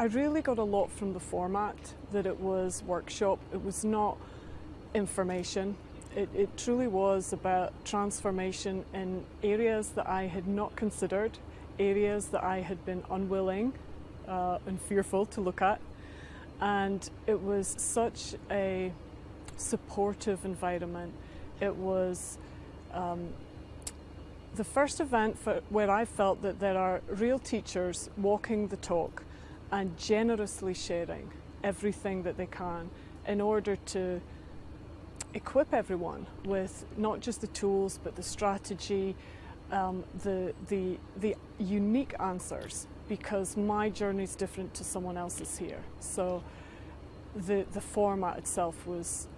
I really got a lot from the format, that it was workshop, it was not information. It, it truly was about transformation in areas that I had not considered, areas that I had been unwilling uh, and fearful to look at. And it was such a supportive environment. It was um, the first event for, where I felt that there are real teachers walking the talk and generously sharing everything that they can in order to equip everyone with not just the tools but the strategy, um, the, the, the unique answers because my journey is different to someone else's here. So the, the format itself was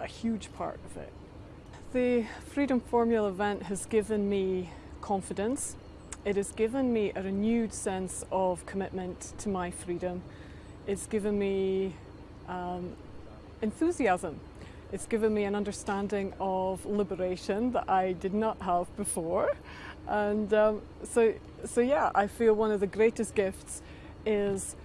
a huge part of it. The Freedom Formula event has given me confidence. It has given me a renewed sense of commitment to my freedom. It's given me um, enthusiasm. It's given me an understanding of liberation that I did not have before. And um, so, so yeah, I feel one of the greatest gifts is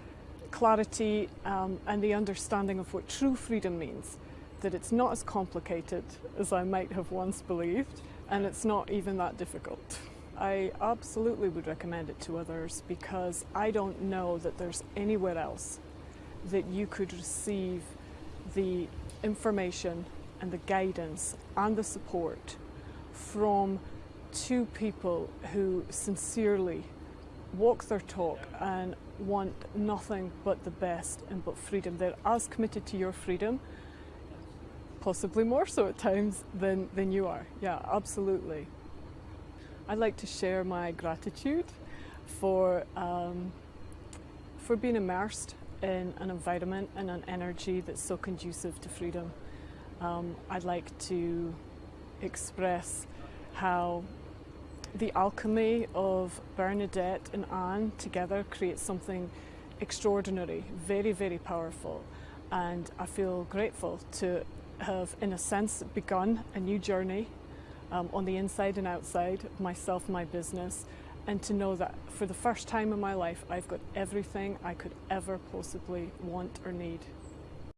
clarity um, and the understanding of what true freedom means that it's not as complicated as I might have once believed and it's not even that difficult. I absolutely would recommend it to others because I don't know that there's anywhere else that you could receive the information and the guidance and the support from two people who sincerely walk their talk and want nothing but the best and but freedom. They're as committed to your freedom possibly more so at times than, than you are. Yeah, absolutely. I'd like to share my gratitude for, um, for being immersed in an environment and an energy that's so conducive to freedom. Um, I'd like to express how the alchemy of Bernadette and Anne together creates something extraordinary, very, very powerful. And I feel grateful to have, in a sense, begun a new journey um, on the inside and outside, myself, my business, and to know that for the first time in my life, I've got everything I could ever possibly want or need.